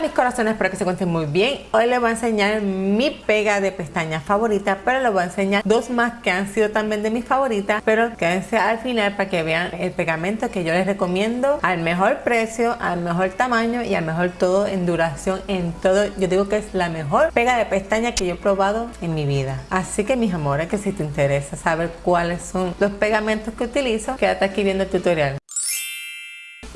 mis corazones, espero que se encuentren muy bien. Hoy les voy a enseñar mi pega de pestañas favorita, pero les voy a enseñar dos más que han sido también de mis favoritas, pero quédense al final para que vean el pegamento que yo les recomiendo al mejor precio, al mejor tamaño y al mejor todo en duración, en todo. Yo digo que es la mejor pega de pestañas que yo he probado en mi vida. Así que mis amores, que si te interesa saber cuáles son los pegamentos que utilizo, quédate aquí viendo el tutorial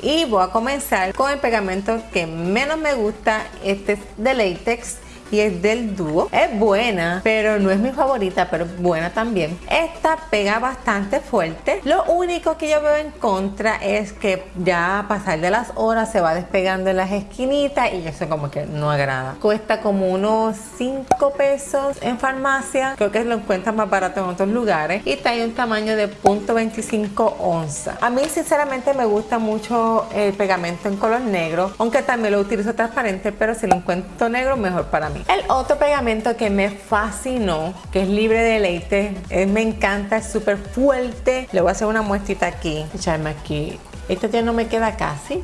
y voy a comenzar con el pegamento que menos me gusta. Este es de látex y es del dúo. Es buena, pero no es mi favorita, pero buena también. Esta pega bastante fuerte. Lo único que yo veo en contra es que ya a pasar de las horas se va despegando en las esquinitas y eso como que no agrada. Cuesta como unos 5 pesos en farmacia. Creo que lo encuentran más barato en otros lugares. Y en un tamaño de .25 onza. A mí sinceramente me gusta mucho el pegamento en color negro, aunque también lo utilizo transparente, pero si lo encuentro negro mejor para mí. El otro pegamento que me fascinó, que es libre de leite, me encanta, es súper fuerte. Le voy a hacer una muestrita aquí, echarme aquí. Esto ya no me queda casi,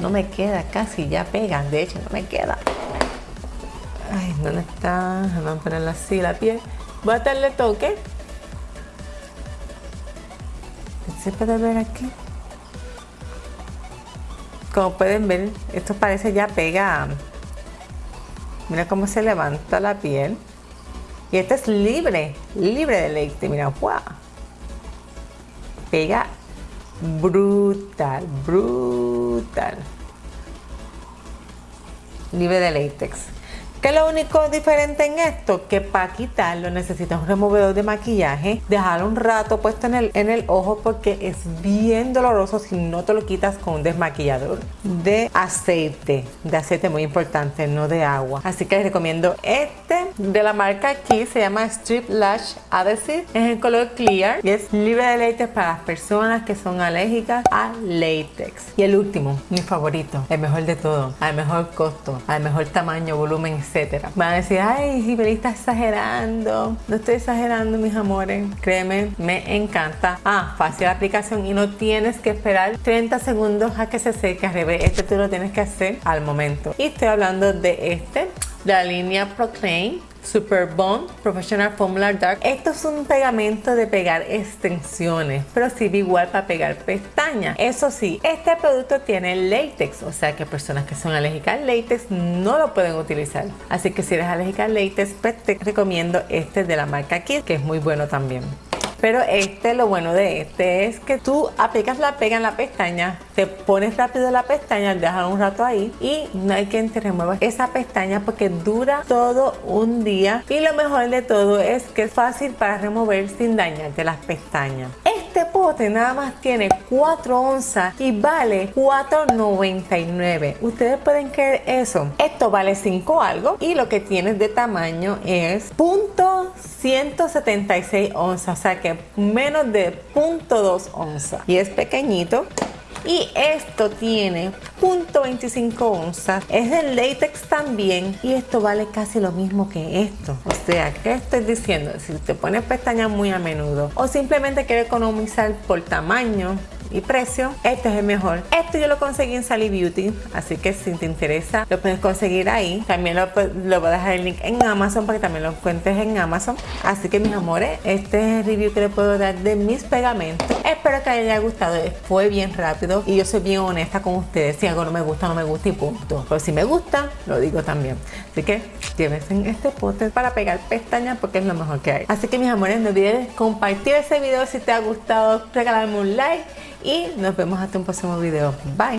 no me queda casi, ya pega, de hecho no me queda. Ay, ¿dónde está? Vamos a ponerla así la piel. Voy a darle toque. ¿Se puede ver aquí? Como pueden ver, esto parece ya pega Mira cómo se levanta la piel. Y esta es libre, libre de leite. Mira, ¡guau! Pega brutal, brutal. Libre de látex. ¿Qué es lo único diferente en esto? Que para quitarlo necesitas un removedor de maquillaje, dejarlo un rato puesto en el, en el ojo porque es bien doloroso si no te lo quitas con un desmaquillador de aceite, de aceite muy importante, no de agua. Así que les recomiendo este de la marca aquí, se llama Strip Lash Adhesive, es en color clear y es libre de látex para las personas que son alérgicas a látex. Y el último, mi favorito, el mejor de todo, al mejor costo, al mejor tamaño, volumen, etcétera. Van a decir, ay, Sibeli está exagerando. No estoy exagerando, mis amores. Créeme, me encanta. Ah, fácil aplicación y no tienes que esperar 30 segundos a que se seque. Al revés, este tú lo tienes que hacer al momento. Y estoy hablando de este, la línea Proclaim Super Bond Professional Formula Dark. Esto es un pegamento de pegar extensiones, pero sirve igual para pegar pestañas. Eso sí, este producto tiene látex, o sea que personas que son alérgicas al látex no lo pueden utilizar. Así que si eres alérgica al látex, pues te recomiendo este de la marca Kiss, que es muy bueno también. Pero este, lo bueno de este es que tú aplicas la pega en la pestaña, te pones rápido la pestaña, dejas un rato ahí y no hay que te remuevas esa pestaña porque dura todo un día. Y lo mejor de todo es que es fácil para remover sin dañarte las pestañas. Este pote nada más tiene 4 onzas y vale 4.99. Ustedes pueden creer eso. Esto vale 5 algo y lo que tienes de tamaño es punto 176 onzas, o sea que menos de 0.2 onzas. Y es pequeñito. Y esto tiene 0.25 onzas. Es de látex también. Y esto vale casi lo mismo que esto. O sea, ¿qué estoy diciendo? Si te pones pestañas muy a menudo o simplemente quieres economizar por tamaño, y precio, este es el mejor. Esto yo lo conseguí en Sally Beauty, así que si te interesa lo puedes conseguir ahí. También lo, lo voy a dejar el link en Amazon para que también lo encuentres en Amazon. Así que mis amores, este es el review que les puedo dar de mis pegamentos. Espero que les haya gustado, fue bien rápido y yo soy bien honesta con ustedes. Si algo no me gusta, no me gusta y punto. Pero si me gusta, lo digo también. Así que llévense este pote para pegar pestañas porque es lo mejor que hay. Así que mis amores, no olvides compartir ese video si te ha gustado, regalarme un like y nos vemos hasta un próximo video. Bye.